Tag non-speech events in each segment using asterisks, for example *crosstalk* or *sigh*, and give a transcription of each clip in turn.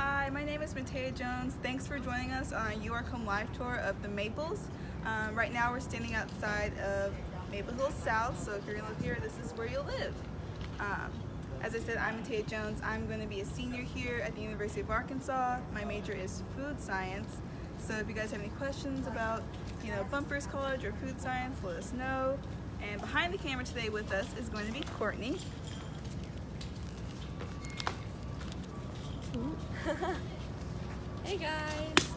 Hi, my name is Matea Jones. Thanks for joining us on UArk Home Live Tour of the Maples. Um, right now we're standing outside of Maple Hill South, so if you're gonna live here, this is where you'll live. Um, as I said, I'm Matea Jones. I'm going to be a senior here at the University of Arkansas. My major is food science. So if you guys have any questions about, you know, Bumpers College or food science, let us know. And behind the camera today with us is going to be Courtney. *laughs* hey guys!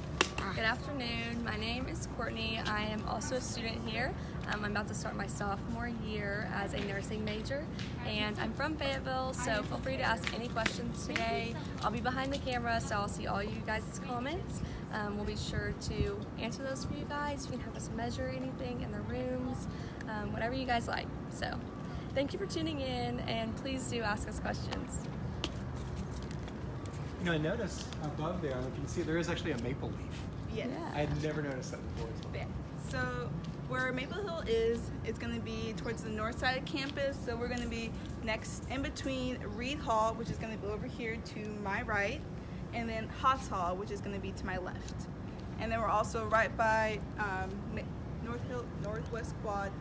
Good afternoon. My name is Courtney. I am also a student here. Um, I'm about to start my sophomore year as a nursing major and I'm from Fayetteville so feel free to ask any questions today. I'll be behind the camera so I'll see all you guys' comments. Um, we'll be sure to answer those for you guys. You can have us measure anything in the rooms, um, whatever you guys like. So thank you for tuning in and please do ask us questions. You know, I noticed above there, I don't know if you can see, there is actually a maple leaf. Yes. I had never noticed that before. Yeah. So where Maple Hill is, it's going to be towards the north side of campus. So we're going to be next in between Reid Hall, which is going to be over here to my right, and then Haas Hall, which is going to be to my left. And then we're also right by um, North Hill, Northwest Quad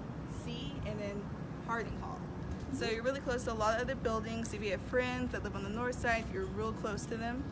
C, and then Harding Hall. So you're really close to a lot of other buildings. If you have friends that live on the north side, you're real close to them.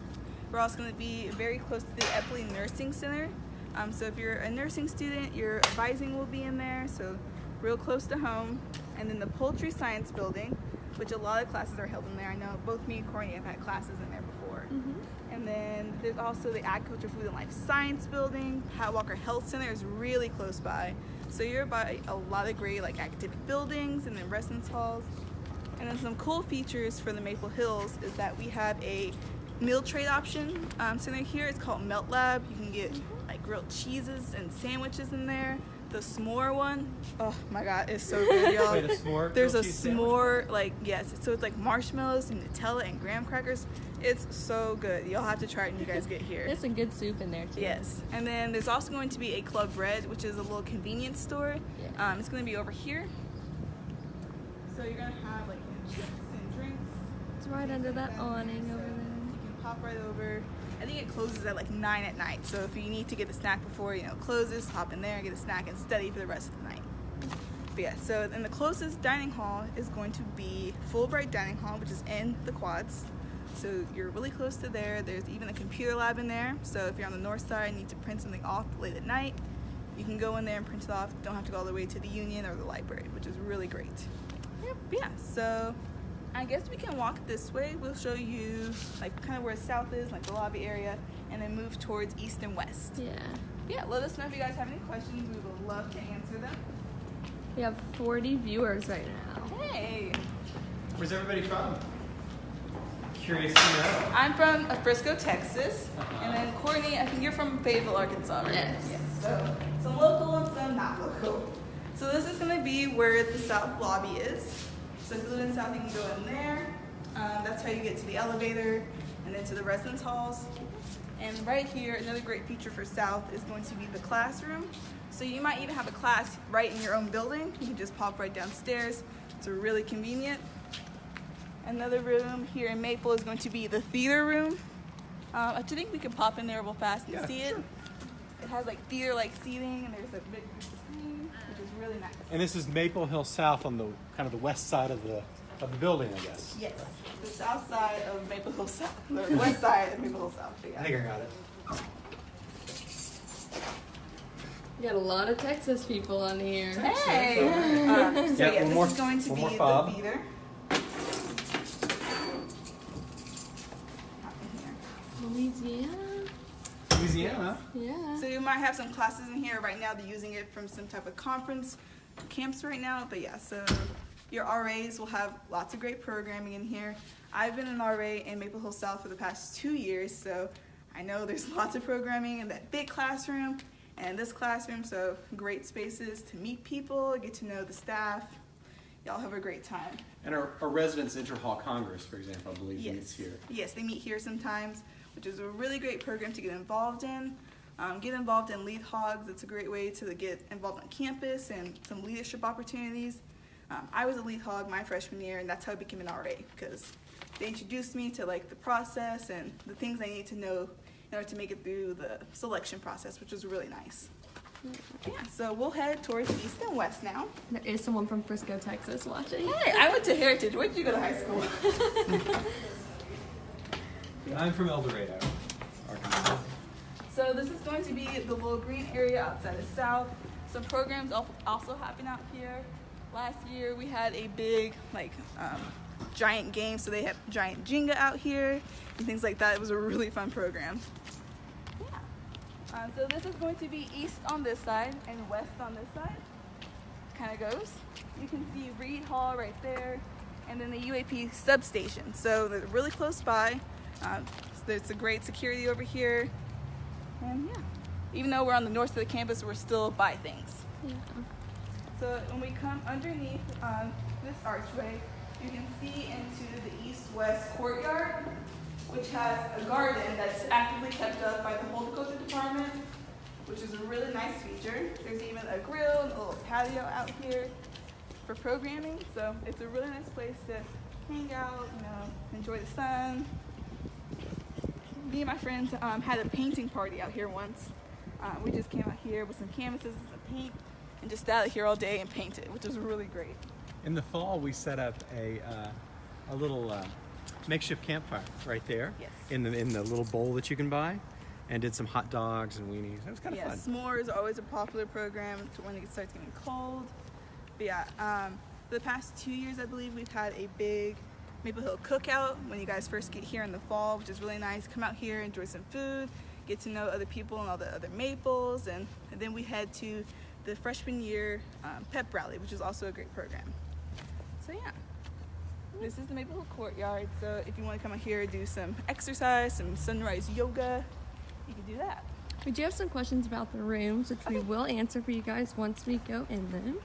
We're also going to be very close to the Epley Nursing Center. Um, so if you're a nursing student, your advising will be in there, so real close to home. And then the Poultry Science Building, which a lot of classes are held in there. I know both me and Courtney have had classes in there before. Mm -hmm. And then there's also the Agriculture, Food, and Life Science Building. Pat Walker Health Center is really close by. So you're by a lot of great like academic buildings and then residence halls. And then some cool features for the Maple Hills is that we have a meal trade option um, center here. It's called Melt Lab. You can get like grilled cheeses and sandwiches in there. The s'more one, oh my god, it's so good, *laughs* y'all. Wait, a s'more? There's a s'more, sandwich? like yes, so it's like marshmallows and Nutella and graham crackers. It's so good. You'll have to try it when you guys get here. There's some good soup in there too. Yes, and then there's also going to be a Club Red, which is a little convenience store. Yeah. Um, it's going to be over here. So you're gonna have like chips and drinks. It's right under that awning over there. You can pop right over. I think it closes at like 9 at night. So if you need to get a snack before, you know, it closes, hop in there, get a snack and study for the rest of the night. But yeah, so then the closest dining hall is going to be Fulbright Dining Hall, which is in the quads. So you're really close to there. There's even a computer lab in there. So if you're on the north side and need to print something off late at night, you can go in there and print it off. Don't have to go all the way to the union or the library, which is really great. Yep, yeah, so I guess we can walk this way. We'll show you like kind of where south is, like the lobby area, and then move towards east and west. Yeah. Yeah, let us know if you guys have any questions. We would love to answer them. We have 40 viewers right now. Hey. Where's everybody from? Curious to know. I'm from Frisco, Texas. Uh -huh. And then Courtney, I think you're from Fayetteville, Arkansas, right? Yes. yes. So some local and some not local. So this is going to be where the south lobby is. So if you live in South, you can go in there. Um, that's how you get to the elevator and then to the residence halls. And right here, another great feature for South is going to be the classroom. So you might even have a class right in your own building. You can just pop right downstairs. It's really convenient. Another room here in Maple is going to be the theater room. Uh, I think we can pop in there real fast and yeah, see sure. it. It has like theater-like seating and there's a big screen, which is really nice. And this is Maple Hill South on the kind of the west side of the of the building, I guess. Yes, the south side of Maple Hill South, the west side of Maple Hill South. Yeah. I think I got it. You got a lot of Texas people on here. Hey! um, so yeah, yeah, this more, is going to be the theater. Louisiana. Louisiana. Yeah. So you might have some classes in here. Right now they're using it from some type of conference camps right now. But yeah, so your RAs will have lots of great programming in here. I've been an RA in Maple Hill South for the past two years, so I know there's *laughs* lots of programming in that big classroom and this classroom, so great spaces to meet people, get to know the staff. Y'all have a great time. And our, our residents Inter-Hall Congress, for example, I believe yes. meets here. Yes, they meet here sometimes, which is a really great program to get involved in. Um, get involved in Lead Hogs. It's a great way to get involved on campus and some leadership opportunities. Um, I was a lead hog my freshman year, and that's how I became an RA because they introduced me to like the process and the things I need to know in order to make it through the selection process, which was really nice. Yeah, so we'll head towards east and west now. There is someone from Frisco, Texas watching. Hey, I went to Heritage. Where did you go to high school? *laughs* I'm from El Dorado, Arkansas. So this is going to be the little green area outside of South. Some programs also happen out here. Last year we had a big like um, giant game, so they had giant Jenga out here and things like that. It was a really fun program. Yeah. Uh, so this is going to be east on this side and west on this side. Kind of goes. You can see Reid Hall right there, and then the UAP substation. So they're really close by. Um, so there's a great security over here. And yeah, even though we're on the north side of the campus, we're still by things. Yeah. So when we come underneath um, this archway, you can see into the east-west courtyard, which has a garden that's actively kept up by the horticulture department, which is a really nice feature. There's even a grill and a little patio out here for programming, so it's a really nice place to hang out, you know, enjoy the sun. Me and my friends um, had a painting party out here once. Uh, we just came out here with some canvases and some paint and just sat out here all day and painted, which was really great. In the fall, we set up a, uh, a little uh, makeshift campfire right there. Yes. In the, in the little bowl that you can buy and did some hot dogs and weenies. It was kind of yeah, fun. s'mores are always a popular program when it starts getting cold. But yeah, um, the past two years, I believe we've had a big Maple Hill cookout when you guys first get here in the fall, which is really nice. Come out here, enjoy some food, get to know other people and all the other maples, and, and then we head to the freshman year um, pep rally, which is also a great program. So yeah, this is the Maple Hill courtyard. So if you want to come out here, do some exercise, some sunrise yoga, you can do that. We do have some questions about the rooms, which we will answer for you guys once we go in them.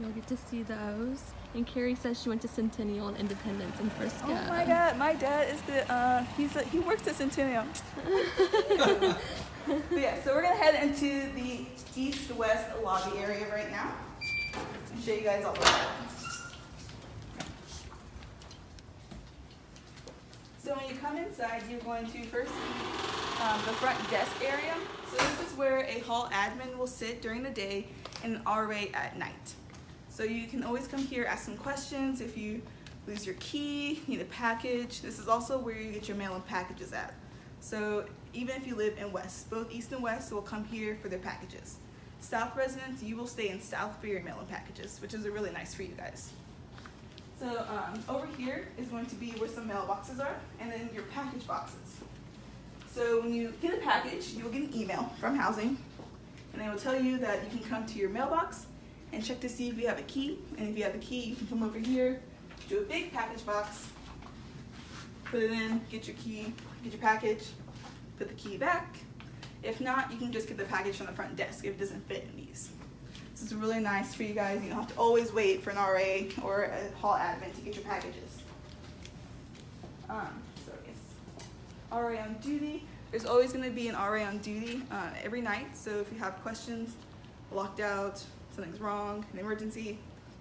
You'll get to see those. And Carrie says she went to Centennial and Independence in Frisco. Oh my God, my dad is the uh, he's a, he works at Centennial. *laughs* Yeah, so we're gonna head into the east-west lobby area right now and show you guys all of that. So when you come inside, you're going to first see um, the front desk area. So this is where a hall admin will sit during the day and an RA at night. So you can always come here, ask some questions if you lose your key, need a package. This is also where you get your mail and packages at. So even if you live in West, both East and West will come here for their packages. South residents, you will stay in South for your mail and packages, which is really nice for you guys. So um, over here is going to be where some mailboxes are, and then your package boxes. So when you get a package, you'll get an email from housing, and they will tell you that you can come to your mailbox and check to see if you have a key. And if you have a key, you can come over here, do a big package box, put it in, get your key, get your package, put the key back. If not, you can just get the package from the front desk if it doesn't fit in these. This is really nice for you guys. You don't have to always wait for an RA or a hall admin to get your packages. Um, so yes, RA on duty. There's always going to be an RA on duty uh, every night. So if you have questions, locked out, something's wrong, an emergency,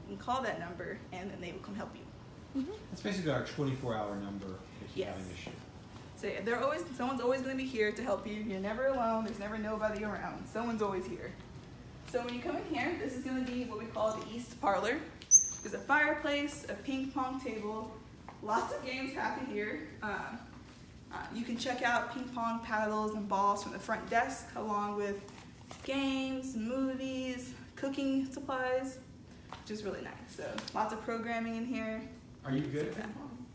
you can call that number and then they will come help you. That's basically our 24-hour number if you have an issue. So yeah, they're always someone's always going to be here to help you. You're never alone. There's never nobody around. Someone's always here. So when you come in here, this is going to be what we call the East Parlor. There's a fireplace, a ping pong table, lots of games happen here. Uh, uh, you can check out ping pong paddles and balls from the front desk, along with games, movies, cooking supplies, which is really nice. So lots of programming in here. Are you good at ping pong?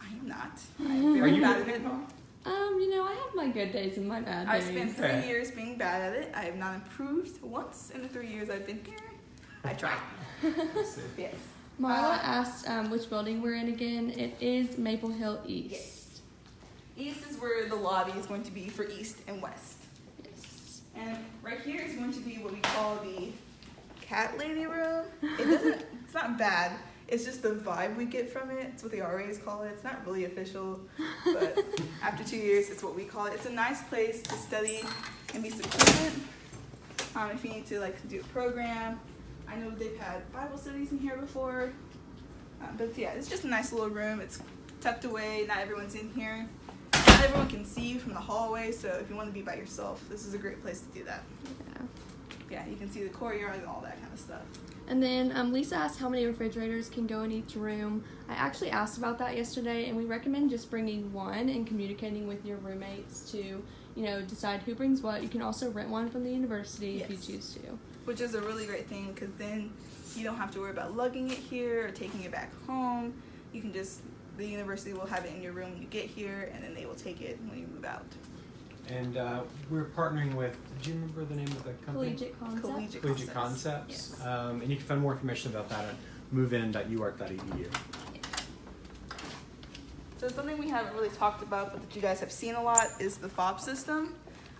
I am not. I'm *laughs* Are you bad good at at ping pong? Um, you know, I have my good days and my bad days. I spent three Okay. years being bad at it. I have not improved once in the three years I've been here. I tried. *laughs* Yes. Marla Uh, asked um, which building we're in again. It is Maple Hill East. Yes. East is where the lobby is going to be for East and West. Yes. And right here is going to be what we call the cat lady room. It doesn't, it's not bad. It's just the vibe we get from it. It's what the RAs call it. It's not really official, but *laughs* after two years, it's what we call it. It's a nice place to study and be secluded. Um, if you need to like do a program, I know they've had Bible studies in here before. Uh, but yeah, it's just a nice little room. It's tucked away. Not everyone's in here. Not everyone can see you from the hallway. So if you want to be by yourself, this is a great place to do that. Yeah. Yeah, you can see the courtyard and all that kind of stuff. And then um, Lisa asked how many refrigerators can go in each room. I actually asked about that yesterday, and we recommend just bringing one and communicating with your roommates to, you know, decide who brings what. You can also rent one from the university if you choose to. which is a really great thing because then you don't have to worry about lugging it here or taking it back home. You can just the university will have it in your room when you get here, and then they will take it when you move out. And uh, we're partnering with, do you remember the name of the company? Collegiate concept. Collegiate, Collegiate Concepts. Concepts. Yes. Um, and you can find more information about that at movein.uark.edu. So something we haven't really talked about, but that you guys have seen a lot, is the fob system.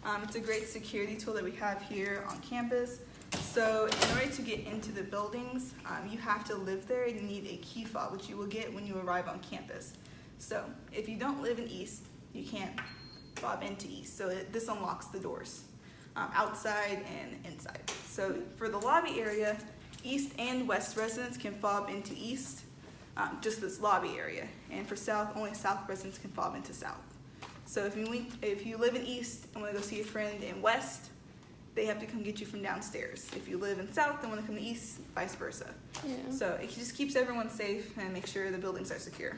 Um, it's a great security tool that we have here on campus. So in order to get into the buildings, um, you have to live there and you need a key fob, which you will get when you arrive on campus. So if you don't live in East, you can't fob into East. So it, this unlocks the doors, um, outside and inside. So for the lobby area, East and West residents can fob into East, um, just this lobby area. And for South, only South residents can fob into South. So if you if you live in East and want to go see a friend in West, they have to come get you from downstairs. If you live in South and want to come to East, vice versa. Yeah. So it just keeps everyone safe and make sure the buildings are secure.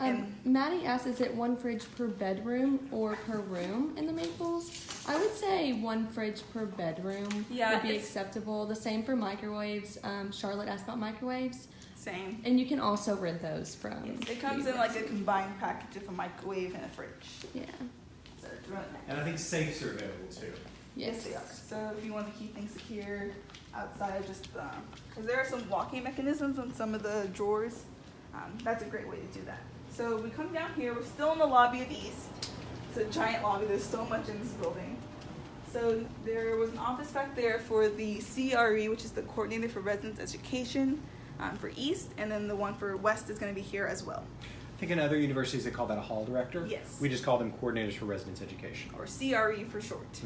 Um, Maddie asked, is it one fridge per bedroom or per room in the Maples? I would say one fridge per bedroom Yeah, would be acceptable. The same for microwaves. Um, Charlotte asked about microwaves, Same. and you can also rent those from. Yes, it comes in like a combined package of a microwave and a fridge. Yeah. So it's really nice. And I think safes are available too. Yes, they are. So if you want to keep things secure outside, just because there are some locking mechanisms on some of the drawers, um, that's a great way to do that. So we come down here. We're still in the lobby of East. It's a giant lobby. There's so much in this building. So there was an office back there for the CRE, which is the Coordinator for Residence Education um, for East, and then the one for West is going to be here as well, I think in other universities they call that a hall director. Yes. We just call them coordinators for residence education. or CRE for short.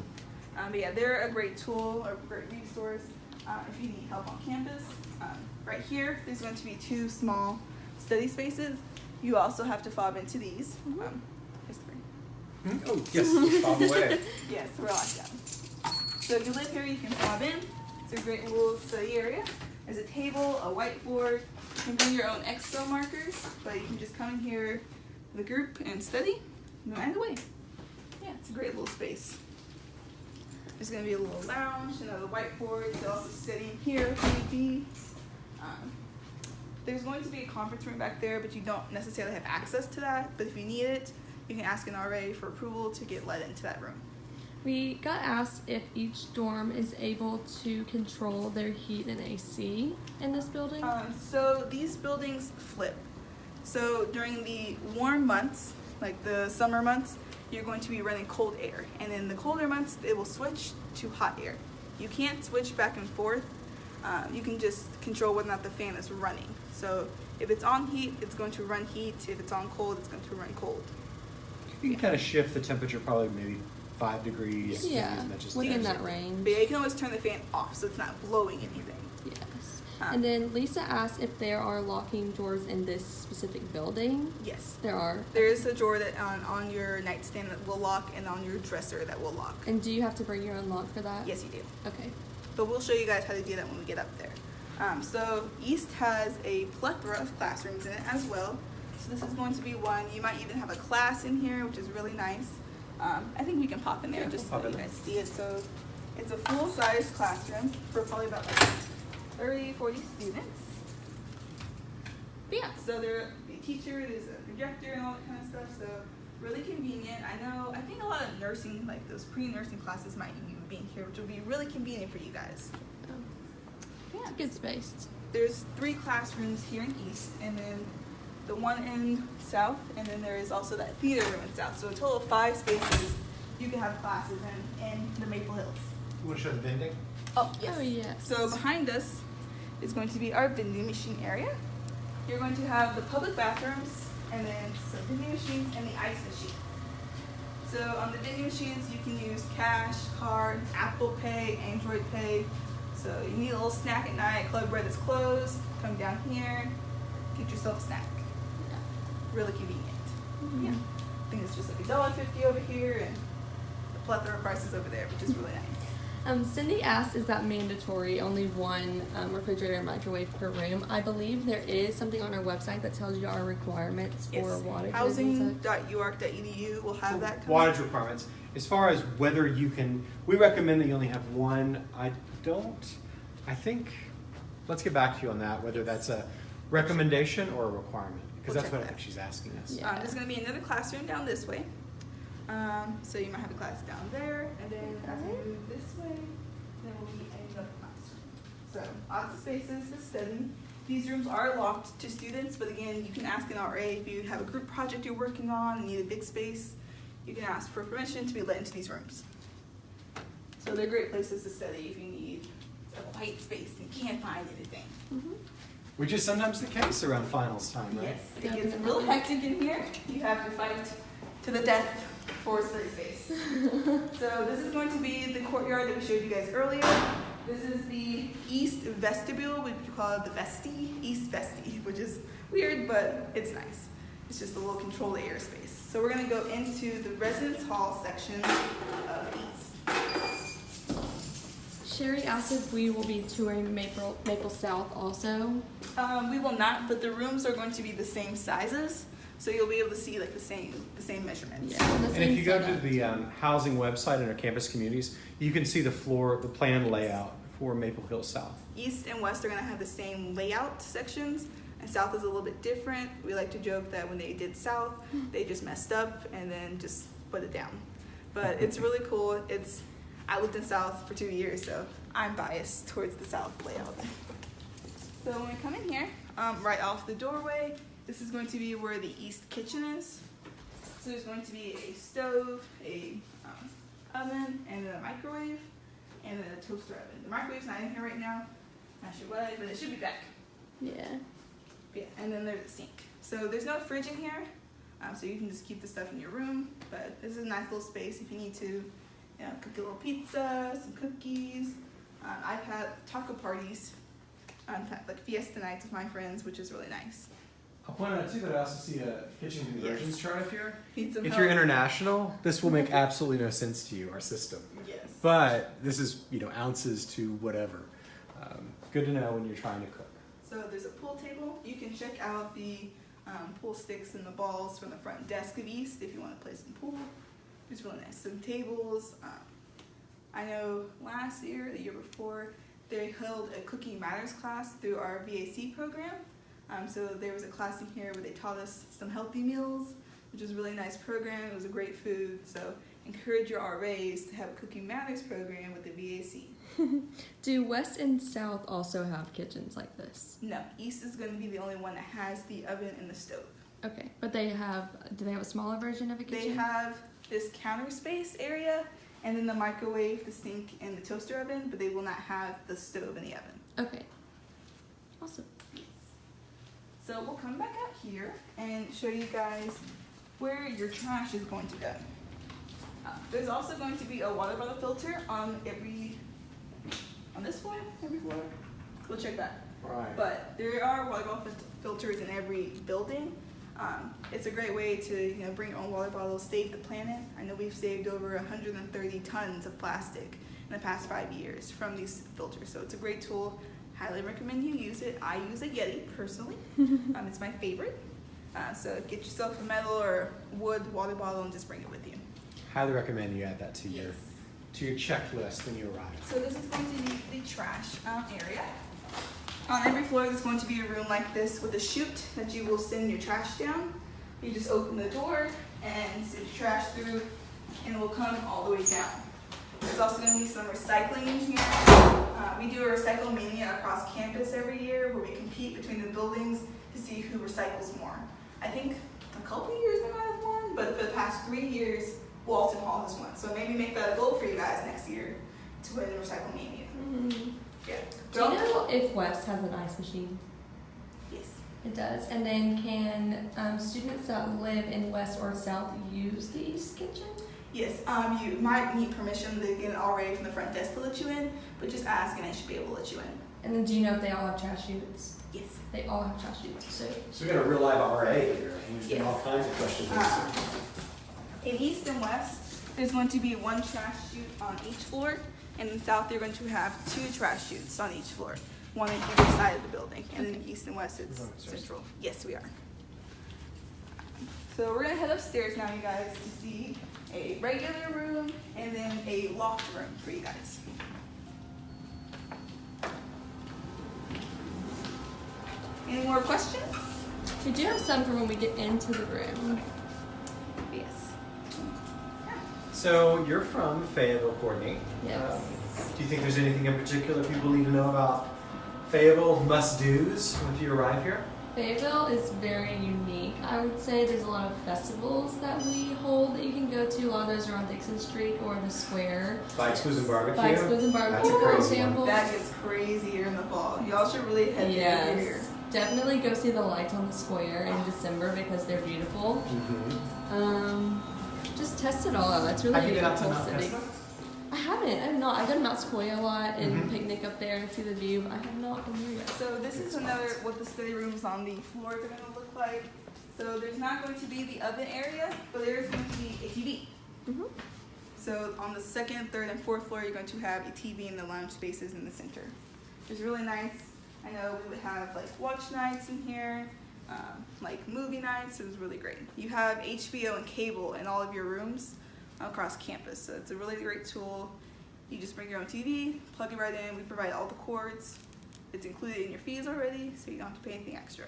Um, but yeah, they're a great tool, a great resource uh, if you need help on campus. Um, right here, there's going to be two small study spaces. You also have to fob into these. Um, here's three. Oh, yes, Bob away. *laughs* Yes, we're locked down. So if you live here, you can fob in. It's a great little study area. There's a table, a whiteboard. You can bring your own expo markers, but you can just come in here with a group and study. No matter the way. Yeah, it's a great little space. There's gonna be a little lounge, another whiteboard. You can also study in here if need be. Um, there's going to be a conference room back there, but you don't necessarily have access to that. But if you need it, you can ask an RA for approval to get let into that room. We got asked if each dorm is able to control their heat and AC in this building. Um, so these buildings flip. So during the warm months, like the summer months, you're going to be running cold air, and in the colder months, it will switch to hot air. You can't switch back and forth. Um, you can just control whether or not the fan is running. So if it's on heat, it's going to run heat. If it's on cold, it's going to run cold. You can kind of shift the temperature probably maybe five degrees. maybe yeah, as much as within 10. that range. But yeah, you can always turn the fan off, so it's not blowing anything. Yes. Uh, And then Lisa asked if there are locking doors in this specific building. Yes. There are. There is a drawer that on, on your nightstand that will lock, and on your dresser that will lock. And do you have to bring your own lock for that? Yes, you do. Okay. but we'll show you guys how to do that when we get up there. Um, so East has a plethora of classrooms in it as well. So this is going to be one. You might even have a class in here, which is really nice. Um, I think we can pop in there Yeah, just we'll so you guys see it. So it's a full-size classroom for probably about like 30, 40 students. But yeah, so there the teacher, there's a projector and all that kind of stuff. So really convenient. I know. I think a lot of nursing, like those pre-nursing classes, might even be in here, which would be really convenient for you guys. Yeah. It's good space. There's three classrooms here in East, and then the one in South, and then there is also that theater room in South. So a total of five spaces you can have classes in in the Maple Hills. You want to show the vending? Oh Oh yes. So behind us is going to be our vending machine area. You're going to have the public bathrooms, and then some vending machines and the ice machine. So on the vending machines, you can use cash, card, Apple Pay, Android Pay. So you need a little snack at night. Club Red is closed. Come down here, get yourself a snack. Really convenient. Yeah. I think it's just like a dollar fifty over here and a plethora of prices over there, which is really nice. Um, Cindy asked, is that mandatory? Only one um, refrigerator and microwave per room. I believe there is something on our website that tells you our requirements for Yes. wattage. and such. Housing.uark.edu will have that. come Wattage requirements. As far as whether you can, we recommend that you only have one. I don't, I think, let's get back to you on that, whether that's a recommendation or a requirement. Because We'll that's check what I that. think she's asking us. Yeah. Um, there's going to be another classroom down this way. Um, so you might have a class down there, and then as we move this way, there will be another classroom. So lots of spaces to study. These rooms are locked to students, but again, you can ask an RA if you have a group project you're working on and need a big space. You can ask for permission to be let into these rooms. So they're great places to study if you need a quiet space and can't find anything. Mhm. Which is sometimes the case around finals time, right? Yes, it gets Definitely. real hectic in here. You have to fight to the death for study space. *laughs* so this is going to be the courtyard that we showed you guys earlier. This is the east vestibule, which we call the vesti, east vesti, which is weird, but it's nice. It's just a little controlled airspace. So we're gonna go into the residence hall section of east. Sherry asked if we will be touring Maple Maple South also. Um, we will not, but the rooms are going to be the same sizes, so you'll be able to see like the same the same measurements. Yeah. And same if you go to the um, housing website in our campus communities, you can see the floor, the plan layout for Maple Hill South. East and West are gonna have the same layout sections, and South is a little bit different. We like to joke that when they did South, they just messed up and then just put it down. But it's really cool. It's I lived in South for two years, so I'm biased towards the South layout. So when we come in here, um, right off the doorway, this is going to be where the East kitchen is. So there's going to be a stove, a um, oven, and then a microwave, and then a toaster oven. The microwave's not in here right now. Not sure why, but it should be back. Yeah. Yeah, and then there's a sink. So there's no fridge in here, um, so you can just keep the stuff in your room. But this is a nice little space if you need to, you know, cook a little pizza, some cookies. Um, I've had taco parties, um, ta- like fiesta nights with my friends, which is really nice. I'll point out too that I also see a kitchen conversions Yes. chart up here. Need If help? you're international, this will make *laughs* absolutely no sense to you, our system. Yes. But this is, you know, ounces to whatever. Um, good to know when you're trying to cook. So there's a pool table. You can check out the um, pool sticks and the balls from the front desk of East if you want to play some pool. It's really nice. Some tables. Um, I know last year, the year before, they held a Cooking Matters class through our VAC program. Um, so there was a class in here where they taught us some healthy meals, which was a really nice program. It was a great food. So encourage your RAs to have a Cooking Matters program with the VAC. *laughs* Do West and South also have kitchens like this? No, East is going to be the only one that has the oven and the stove. Okay, but they have. Do they have a smaller version of a kitchen? They have this counter space area and then the microwave, the sink, and the toaster oven, but they will not have the stove and the oven. Okay. Awesome. So we'll come back out here and show you guys where your trash is going to go. Uh, there's also going to be a water bottle filter on every, on this floor, every floor. We'll check that. Right. But there are water bottle filters in every building. Um, it's a great way to you know bring your own water bottles, save the planet. I know we've saved over 130 tons of plastic in the past five years from these filters. So it's a great tool. Highly recommend you use it. I use a Yeti personally. *laughs* um, it's my favorite. Uh, so get yourself a metal or wood water bottle and just bring it with you. Highly recommend you add that to your to your checklist when you arrive. So this is going to be the trash um, area. On every floor, there's going to be a room like this with a chute that you will send your trash down. You just open the door and send your trash through, and it will come all the way down. There's also going to be some recycling in here. Uh, we do a recycle mania across campus every year where we compete between the buildings to see who recycles more. I think a couple years we might have won, but for the past three years, Walton Hall has won. So maybe make that a goal for you guys next year to win the recycle mania. Mm-hmm. Yeah. Do you know if West has an ice machine? Yes. It does. And then can um, students that live in West or South use the East Kitchen? Yes, um, you might need permission to get it already from the front desk to let you in, but just ask and they should be able to let you in. And then do you know if they all have trash chutes? Yes. They all have trash chutes. So So we got a real live RA here, who's got Yes. all kinds of questions. Uh, in east and west, there's going to be one trash chute on each floor, and in the south, you're going to have two trash chutes on each floor, one on either side of the building. And in east and west, it's We're going upstairs. central. Yes, we are. So we're gonna head upstairs now, you guys, to see a regular room and then a loft room for you guys. Any more questions? we do have some for when we get into the room. Yes. So you're from Fayetteville, Courtney. Yes. Um, do you think there's anything in particular people need to know about Fayetteville must-dos if you arrive here? Fayetteville is very unique. I would say there's a lot of festivals that we hold that you can go to. A lot of those are on Dickson Street or the Square. Bikes, Blues, and barbecue. Bikes, Blues, and Barbecue, That's a for crazy one. example. That gets crazy here in the fall. Y'all should really head there here. Yes. Definitely go see the lights on the square in December because they're beautiful. Mhm. Um, just test it all out. It's really Have you been out to beautiful Mount city. I haven't. I have not. I go to Mount Sequoia a lot and Mhm. picnic up there and see the view. I have not been there yet. So this is another what the study rooms on the floors are gonna look like. So there's not going to be the oven area, but there is going to be a TV. Mhm. So on the second, third, and fourth floor, you're going to have a TV in the lounge spaces in the center. It's really nice. I know we would have like watch nights in here, um, like movie nights. It was really great. You have HBO and cable in all of your rooms across campus, so it's a really great tool. You just bring your own TV, plug it right in. We provide all the cords. It's included in your fees already, so you don't have to pay anything extra.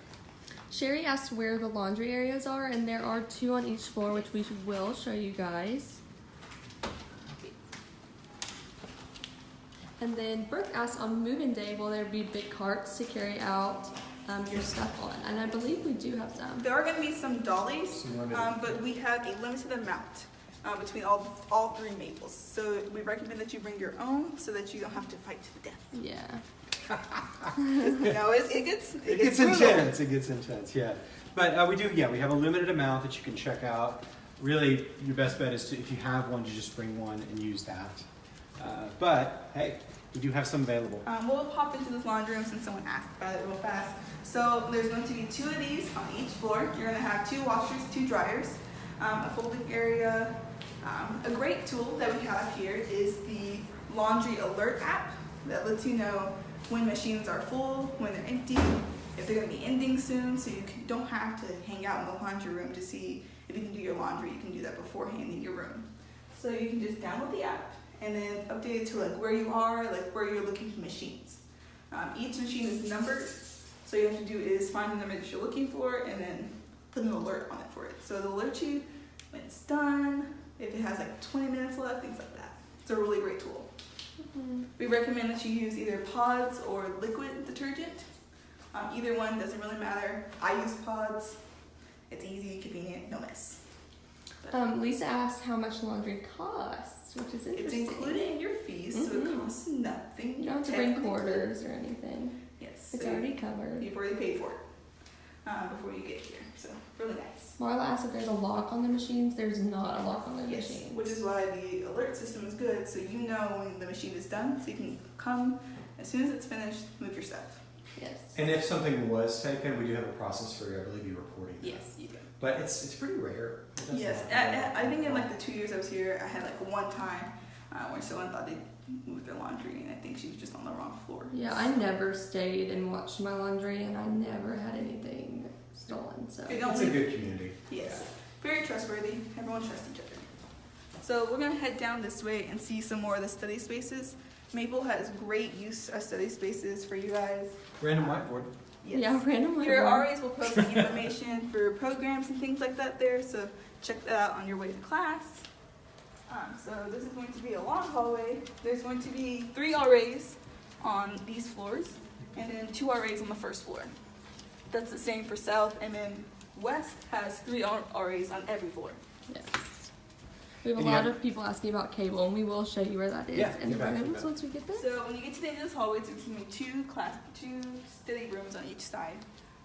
Sherry asked where the laundry areas are, and there are two on each floor, which we will show you guys. And then Brooke asked on move-in day, will there be big carts to carry out um, your stuff on? And I believe we do have some. There are going to be some dollies, um, but we have a limited amount uh, between all all three maples. So we recommend that you bring your own so that you don't have to fight to the death. Yeah. *laughs* *laughs* you know, it, it gets it, It gets brutal. intense. It gets intense. Yeah, but uh, we do. Yeah, we have a limited amount that you can check out. Really, your best bet is to if you have one, to just bring one and use that. Uh, but hey, we do have some available. Um, we'll pop into this laundry room since someone asked about it real fast. So there's going to be two of these on each floor. You're going to have two washers, two dryers, um, a folding area. Um, a great tool that we have here is the laundry alert app that lets you know when machines are full, when they're empty, if they're going to be ending soon. So you don't have to hang out in the laundry room to see if you can do your laundry. You can do that beforehand in your room. So you can just download the app and then update it to like where you are, like where you're looking for machines. Um, each machine is numbered, so you have to do is find the number that you're looking for and then put an alert on it for it. So it'll alert you when it's done, if it has like 20 minutes left, things like that. It's a really great tool. We recommend that you use either pods or liquid detergent. Um, either one doesn't really matter. I use pods. It's easy, convenient, no mess. Um, Lisa asked how much laundry costs, which is It's interesting. included in your fees, so it Mhm. costs nothing. You don't have to bring quarters or anything. Yes. It's so already covered. You've already paid for it um, before you get here, so really nice. Marla asked if there's a lock on the machines. There's not a lock on the Yes, machines. which is why the alert system is good, so you know when the machine is done, so you can come as soon as it's finished, move your stuff. yes. And if something was taken, we do have a process for, you. I believe, you reporting. that. Yes, you do. But it's it's pretty rare. It Yes. I, I I think in like the two years I was here, I had like one time uh, where someone thought they moved their laundry, and I think she was just on the wrong floor. Yeah, I never stayed and watched my laundry, and I never had anything stolen. So They don't It's a good community. Yes, very trustworthy. Everyone trusts each other. So we're gonna head down this way and see some more of the study spaces. Maple has great use of study spaces for you guys. Random whiteboard. Yes. yeah, randomly. Your RAs will post the information for programs and things like that there, so check that out on your way to class. Um, so this is going to be a long hallway. There's going to be three RAs on these floors, and then two RAs on the first floor. That's the same for south, and then west has three RAs on every floor. Yes. We have a lot of people asking about cable, and we will show you where that is Yeah, in the get back to rooms once we get there. So when you get to the end of this hallway, it's going to be two class, two study rooms on each side.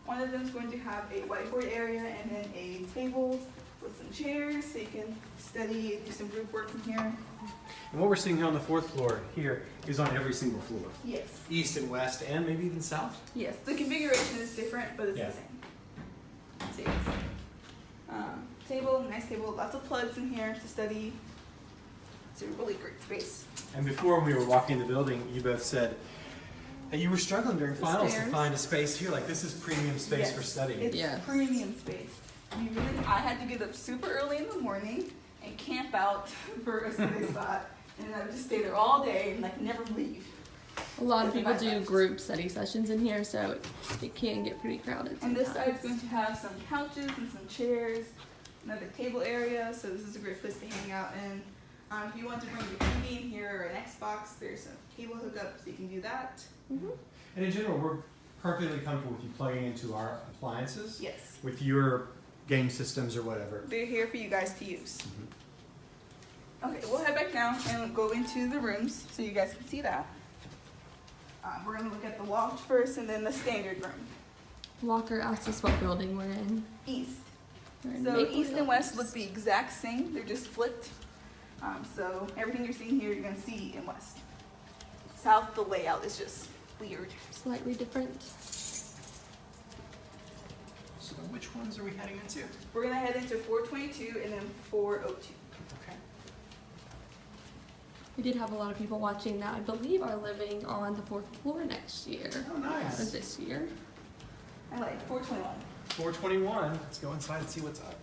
One of them is going to have a whiteboard area and then a table with some chairs so you can study, do some group work from here. And what we're seeing here on the fourth floor here is on every single floor, Yes. east and west, and maybe even south. Yes, the configuration is different, but it's Yeah. the same. So yes. Um, table, nice table, lots of plugs in here to study. It's a really great space. And before when we were walking in the building, you both said that you were struggling during The finals to find a space here. Like this is premium space Yes, for studying. It's Yes. premium space. You really, I had to get up super early in the morning and camp out *laughs* for a study spot, and I would just stay there all day and like never leave. A lot of people do that. group study sessions in here, so it, it can get pretty crowded. And this sometimes. side's going to have some couches and some chairs, another table area, so this is a great place to hang out. And um, if you want to bring your TV in here or an Xbox, there's a cable hookup, so you can do that. Mhm. And in general, we're perfectly comfortable with you plugging into our appliances Yes, with your game systems or whatever. they're here for you guys to use. Mhm. Okay, we'll head back now and go into the rooms so you guys can see that. Um, we're gonna look at the loft first and then the standard room. Walker asked us what building we're in. East. We're in So east and west look the exact same, they're just flipped. Um, so everything you're seeing here, you're gonna see in west. South, the layout is just weird. slightly different. So which ones are we heading into? We're gonna head into four twenty-two and then four oh two. Okay. We did have a lot of people watching that I believe are living on the fourth floor next year. Oh, Or nice. this year. I like four twenty-one. 421. Let's go inside and see what's up.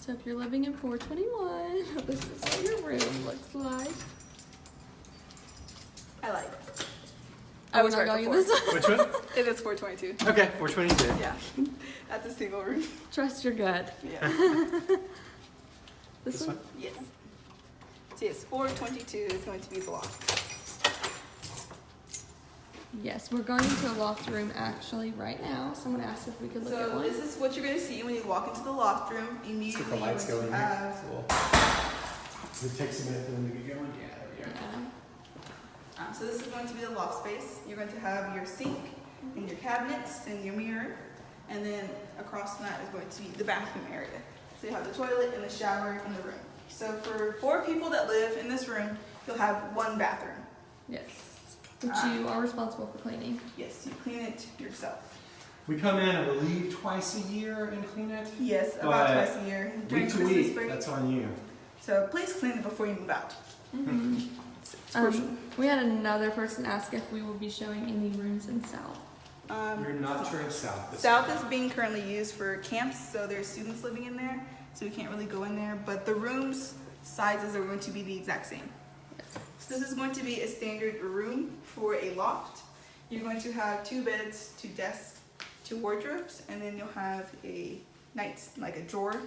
So if you're living in 421, *laughs* this is what your room looks like. I like. Oh, I was not right going before. this Which one? *laughs* It is four twenty-two. Okay, 422. Yeah, *laughs* that's a single room. Trust your gut. Yeah. This, This one? one? Yes. So yes, four twenty-two is going to be the loft. Yes, we're going to a loft room actually right now. Someone asked if we could look at one. So this is what you're gonna see when you walk into the loft room. Immediately, See if the lights go in going to here. have It takes a minute for them to get going. Yeah, there we go. Yeah. Um, so this is going to be the loft space. You're going to have your sink and your cabinets and your mirror, and then across from that is going to be the bathroom area. So you have the toilet and the shower in the room. So for four people that live in this room, you'll have one bathroom. Yes. Which Ah. you are responsible for cleaning. Yes, you clean it yourself. We come in, I believe, twice a year and clean it. Yes, about But twice a year during Week to Christmas week, break. that's on you. So please clean it before you move out. Mhm. It's crucial. Um, we had another person ask if we will be showing any rooms in South. Um, You're not sure it's south. South is being currently used for camps, so there's students living in there, so we can't really go in there. But the rooms sizes are going to be the exact same. Yes. So this is going to be a standard room for a loft. You're going to have two beds, two desks, two wardrobes, and then you'll have a night like a drawer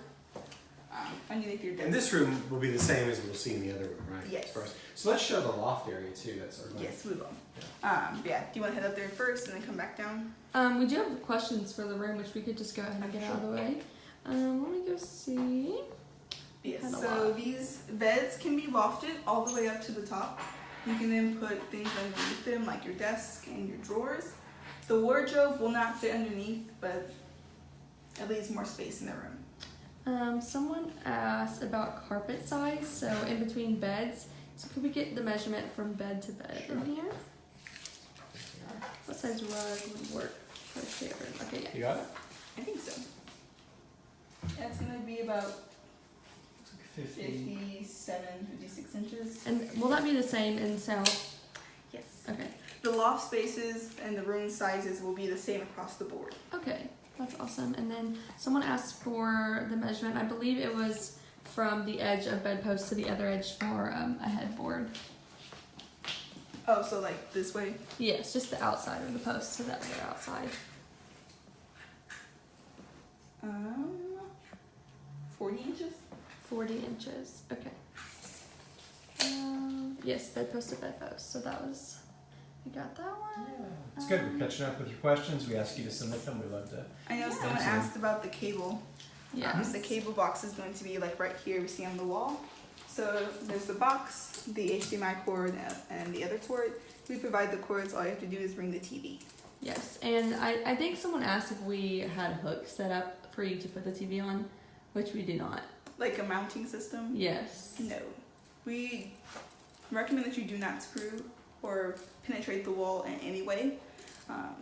um, underneath your desk. And this room will be the same as we'll see in the other room, right? Yes. First. So let's show the loft area too. That's our Yes, we will. Um, yeah. Do you want to head up there first and then come back down? Um, we do have questions for the room, which we could just go ahead and get out of the way. Um, let me go see. Yes. So these beds can be lofted all the way up to the top. You can then put things underneath them, like your desk and your drawers. The wardrobe will not fit underneath, but it leaves more space in the room. Um, someone asked about carpet size, so in between beds. So could we get the measurement from bed to bed in here? What size rug would work for a shared? Okay, yeah. You got it? I think so. That's gonna be about 50. 57, 56 inches. And will that be the same in South? Yes. Okay. The loft spaces and the room sizes will be the same across the board. Okay, that's awesome. And then someone asked for the measurement. I believe it was from the edge of bedpost to the other edge for um, a headboard. Oh, so like this way? Yes, just the outside of the post to the other outside. Um, 40 inches? 40 inches. Okay. Um, yes, bedpost to bedpost. So that was, we got that one. It's good. We're catching up with your questions. We ask you to submit them. We love to. I know someone asked about the cable. Yeah. Um, the cable box is going to be like right here we see on the wall. So there's the box, the HDMI cord, and- and the other cord. We provide the cords. All you have to do is bring the TV. Yes, and I, I think someone asked if we had hooks set up for you to put the TV on. which we do not. Like a mounting system? Yes. No. We recommend that you do not screw or penetrate the wall in any way. Um,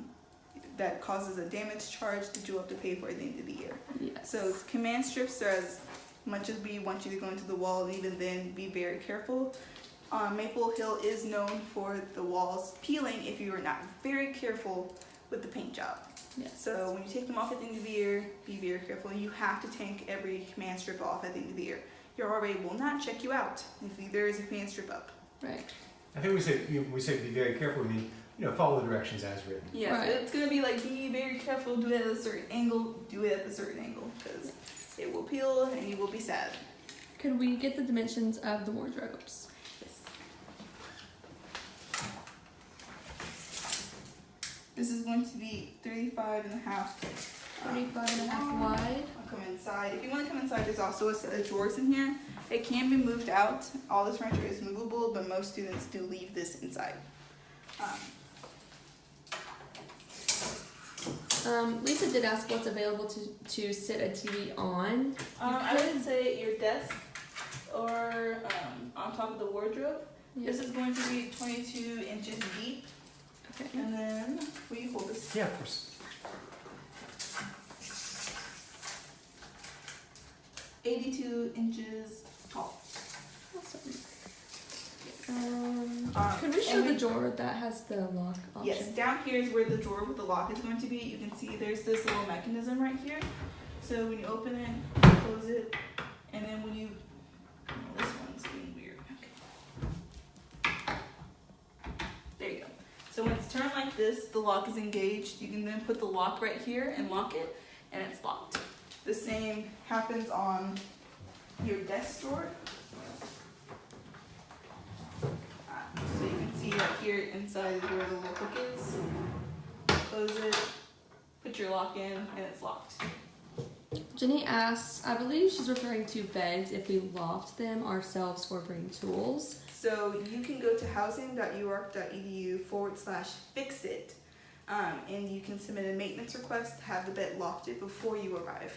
that causes a damage charge that you'll have to pay for at the end of the year. Yes. So command strips are as much as we want you to go into the wall, and even then, be very careful. Um, Maple Hill is known for the walls peeling if you are not very careful with the paint job. Yes. So when you take them off at the end of the year, be very careful. You have to take every command strip off at the end of the year. Your RA will not check you out if there is a command strip up. Right. I think we say you know, we say be very careful. I mean, you know, follow the directions as written. Yes, Right. it's gonna be like be very careful. Do it at a certain angle. Do it at a certain angle because it will peel and you will be sad. Could we get the dimensions of the wardrobes? This is going to be 35 and a half. um, 35 and a half wide. I'll come inside. If you want to come inside, there's also a set of drawers in here. It can be moved out. All this furniture is movable, but most students do leave this inside. Um, Um, Lisa did ask what's available to, to sit a TV on. um, I would say your desk or um, on top of the wardrobe. This is going to be 22 inches deep, Okay. and then will you hold this? Yeah, of course. 82 inches tall. Awesome. Um, Um, could we show the we- drawer that has the lock option? Yes, down here is where the drawer with the lock is going to be. You can see there's this little mechanism right here. So when you open it, close it, and then when you, oh, this one's being weird. Okay. There you go. So when it's turned like this, the lock is engaged. You can then put the lock right here and lock it, and it's locked. The same happens on your desk drawer. Uh, So you can see right here inside is where the little hook is. Close it, put your lock in, and it's locked. Jenny asks, I believe she's referring to beds if we loft them ourselves for bring tools. So you can go to housing.uark.edu forward slash fix it, um, and you can submit a maintenance request to have the bed lofted before you arrive.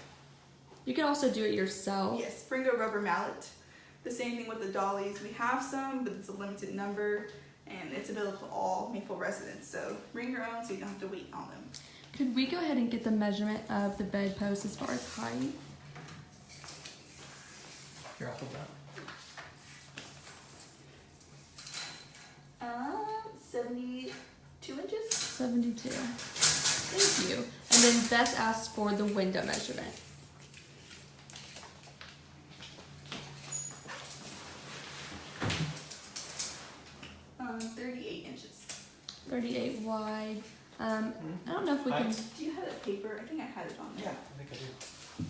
You can also do it yourself. Yes, bring a rubber mallet. The same thing with the dollies. We have some, but it's a limited number, and it's available to all Maple residents. So bring your own so you don't have to wait on them. Could we go ahead and get the measurement of the bedpost as far as height? Here, I'll hold that. Um, 72 inches? 72. Thank you. And then Beth asked for the window measurement. Um, 38 inches. 38 wide. Um, I don't know if we can. Do you have a paper? I think I had it on there. I think I do.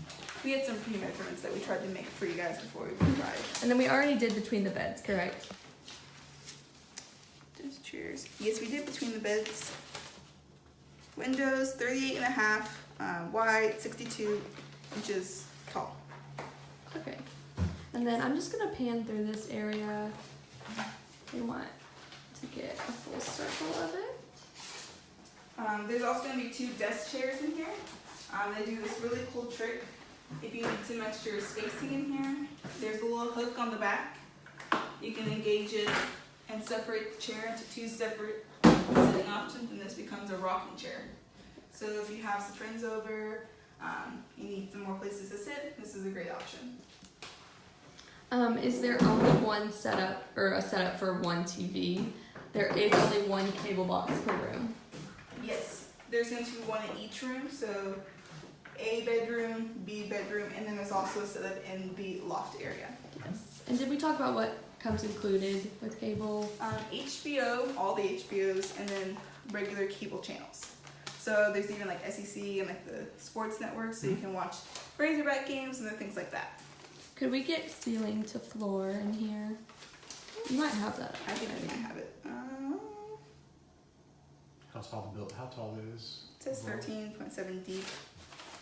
We had some pre-measurements that we tried to make for you guys before we arrived. And then we already did between the beds, correct? Just chairs. Yes, we did between the beds. Windows, 38 and a half um, wide, 62 inches tall. Okay. And then I'm just gonna pan through this area. We want to get a full circle of it. Um, there's also going to be two desk chairs in here. Um, they do this really cool trick. If you need some extra spacing in here, there's a little hook on the back. You can engage it and separate the chair into two separate sitting options, and this becomes a rocking chair. So if you have some friends over, um, you need some more places to sit, this is a great option. Um, is there only one setup or a setup for one TV? There is only one cable box per room. Yes, there's going to be one in each room, so A bedroom, B bedroom, and then there's also a setup in the loft area. Yes. And did we talk about what comes included with cable? Um, HBO, all the HBOs, and then regular cable channels. So there's even like SEC and like the sports network, so you can watch Razorback games and things like that. Could we get ceiling to floor in here? You might have that. I think I might have it. Um, How tall the build? How tall it is? it says 13.7 deep,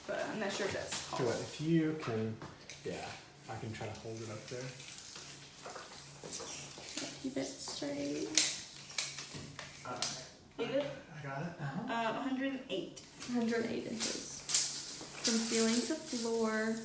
but I'm not sure if that's Tell tall. you what, if you can, yeah, I can try to hold it up there. Keep it straight. Uh, You good? I got it. Uh, 108. 108 inches. From ceiling to floor.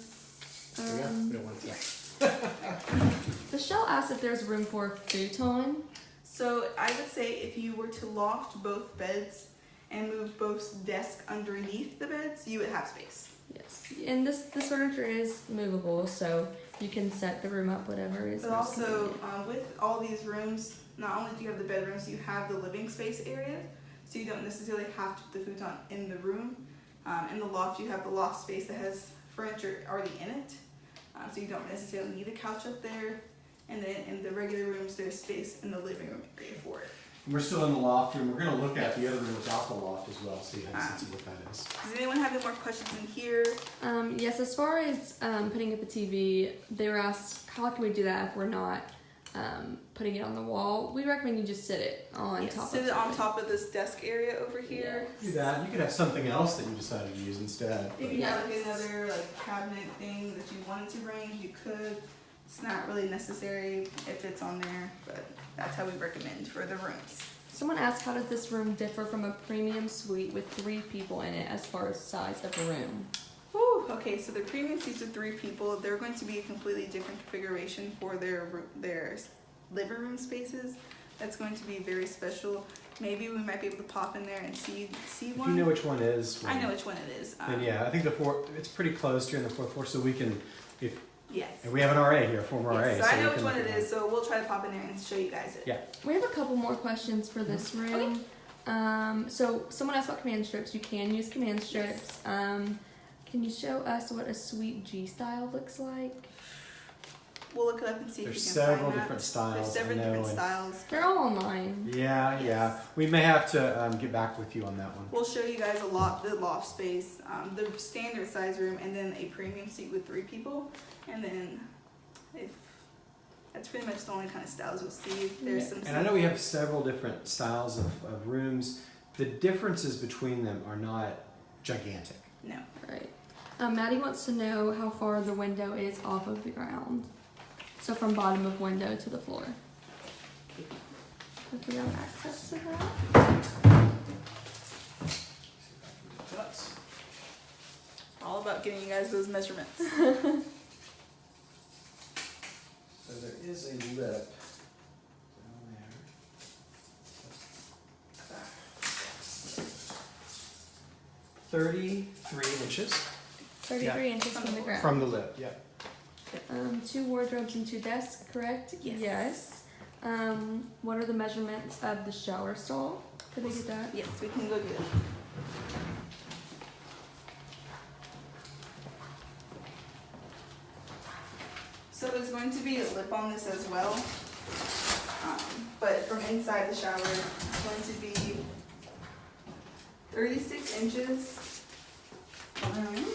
There we go. Um, We don't want it to. Michelle asked if there's room for futon. So I would say if you were to loft both beds and move both desks underneath the beds, you would have space. Yes, and this this furniture is movable, so you can set the room up whatever is. But also, um, with all these rooms, not only do you have the bedrooms, you have the living space area, so you don't necessarily have to put the futon in the room. Um, in the loft, you have the loft space that has furniture already in it, um, so you don't necessarily need a couch up there. And then in the regular rooms, there's space in the living room area for it. We're still in the loft room. We're gonna look at the other room without the loft as well, so you have a sense of what that is. Does anyone have any more questions in here? Um, yes, as far as um, putting up a TV, they were asked how can we do that if we're not um, putting it on the wall. We recommend you just sit it on Yes, top. sit of it on top of this desk area over here. Do that. You could have something else that you decided to use instead. If but- you have like another like cabinet thing that you wanted to bring, you could. It's not really necessary if it's on there, but that's how we recommend for the rooms. Someone asked how does this room differ from a premium suite with three people in it as far as size of the room? Whew, okay, so the premium seats with three people, they're going to be a completely different configuration for their roo- their living room spaces. That's going to be very special. Maybe we might be able to pop in there and see see If one. you know which one is, I know which one it is. Then Um, yeah, I think the fourth. It's pretty close here in the fourth floor, so we can. If Yes. and we have an RA here, former RA. Yes, so I know which one look it at is, so we'll try to pop in there and show you guys it. Yeah. We have a couple more questions for this room. Um, so someone asked about command strips. You can use command strips. Um, can you show us what a suite G style looks like? We'll look it up and see There's if we can several find that. different styles. There's several know, different styles. They're all online. Yeah, yeah. We may have to um, get back with you on that one. We'll show you guys a lot, the loft space, um, the standard size room, and then a premium seat with three people. And then, if that's pretty much the only kind of styles you'll see. There's some. And I know we have several different styles of, of rooms. The differences between them are not gigantic. No. Right. Um, Maddie wants to know how far the window is off of the ground. So from bottom of window to the floor. If we have access to that. That's All about getting you guys those measurements. *laughs* So there is a lip down there. Thirty-three inches 33 inches from the ground. from the lip. Yeah. Um, two wardrobes and two desks, correct? Yes. Um, what are the measurements of the shower stall? Could they get that? yes, we can go do it. So there's going to be a lip on this as well. Um, but from inside the shower, it's going to be 36 inches. Um,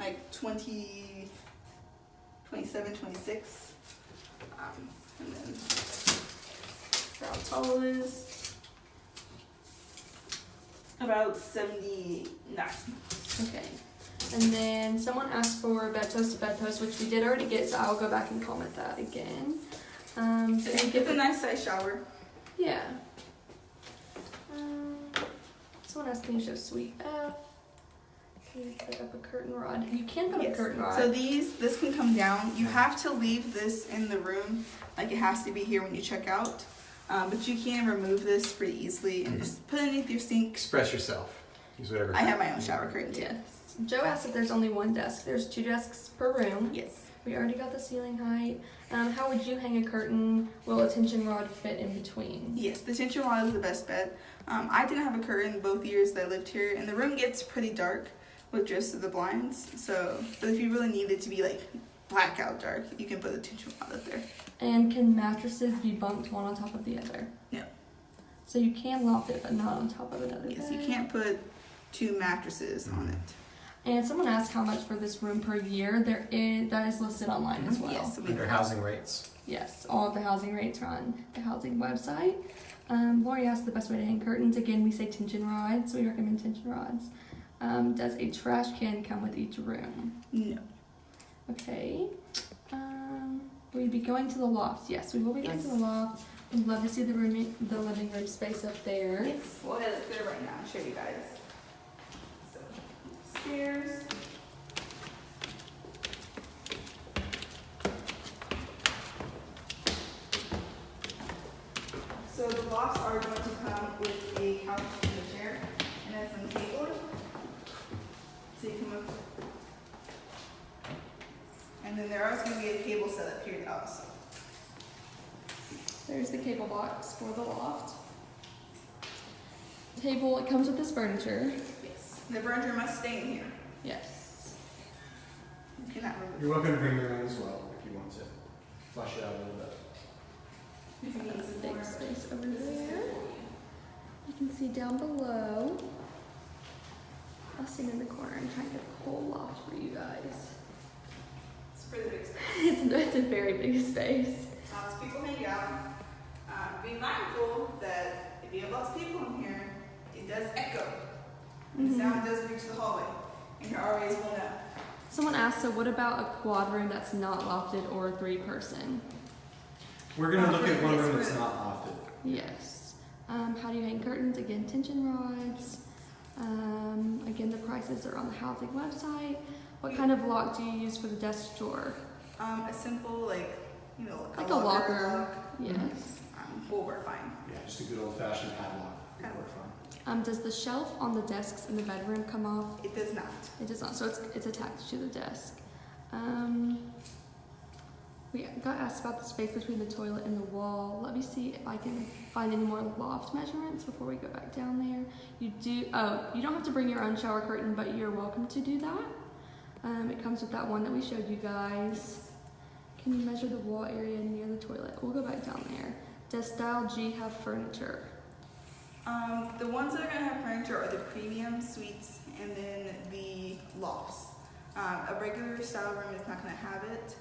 like 20, 27, 26. Um, and then how tall it is. About 79. Okay. And then someone asked for bedpost to bedpost, which we did already get, so I'll go back and comment that again. Um, can you get a nice size shower. Yeah. Um, someone asked me to show Suite F. Can you put up a curtain rod? You can put up a curtain rod. So these, this can come down. You have to leave this in the room, like it has to be here when you check out. Um, but you can remove this pretty easily and just put it underneath your sink. Express yourself. Use whatever. I have my own shower curtain too. yes. Joe asked if there's only one desk. There's two desks per room. Yes. We already got the ceiling height. Um, how would you hang a curtain? Will a tension rod fit in between? Yes, the tension rod is the best bet. Um, I didn't have a curtain both years that I lived here, and the room gets pretty dark with just the blinds. So, but if you really need it to be like blackout dark, you can put the tension rod up there. And can mattresses be bunked one on top of the other? No. So you can loft it, but not on top of another Yes, you can't put two mattresses on it. And someone asked how much for this room per year. There is that is listed online as well. Yes, we Under housing rates. Yes, all of the housing rates are on the housing website. Um, Lori asked the best way to hang curtains. Again, we say tension rods. We recommend tension rods. Um, does a trash can come with each room? No. Okay. Um, will be going to the loft? Yes, we will be going yes. to the loft. We'd love to see the room, the living room space up there. Yes. We'll head up there right now and show you guys. So, stairs. So the lofts are going to come with a couch then there is going to be a cable set up here also. There's the cable box for the loft. Table, it comes with this furniture. Yes. The furniture must stay in here. Yes. You cannot remove You're welcome to bring your own as well if you want to flush it out a little bit. you That's a big space over there. You can see down below. I'll stand in the corner and try and get the whole loft for you guys. It's a big space. *laughs* It's, it's a very big space. Lots of people hang out. Um, be mindful that if you have lots of people in here, it does echo. And Mhm. sound does reach the hallway, and your RAs will know. Someone asked, so what about a quad room that's not lofted or three person? We're gonna Uh, look at one room that's not lofted. Yes. Um, how do you hang curtains? Again, tension rods. Um, again, the prices are on the housing website. What kind of lock do you use for the desk drawer? Um, a simple, like, you know, Like a locker. lock, Yes. um, will work fine. Yeah, just a good old fashioned padlock. would work fine. Um, does the shelf on the desks in the bedroom come off? It does not. It does not, so it's, it's attached to the desk. Um, we got asked about the space between the toilet and the wall. Let me see if I can find any more loft measurements before we go back down there. You do, oh, you don't have to bring your own shower curtain, but you're welcome to do that. Um, it comes with that one that we showed you guys. Can you measure the wall area near the toilet? We'll go back down there. Does style G have furniture? Um, the ones that are gonna have furniture are the premium suites and then the lofts. Um, a regular style room is not gonna have it.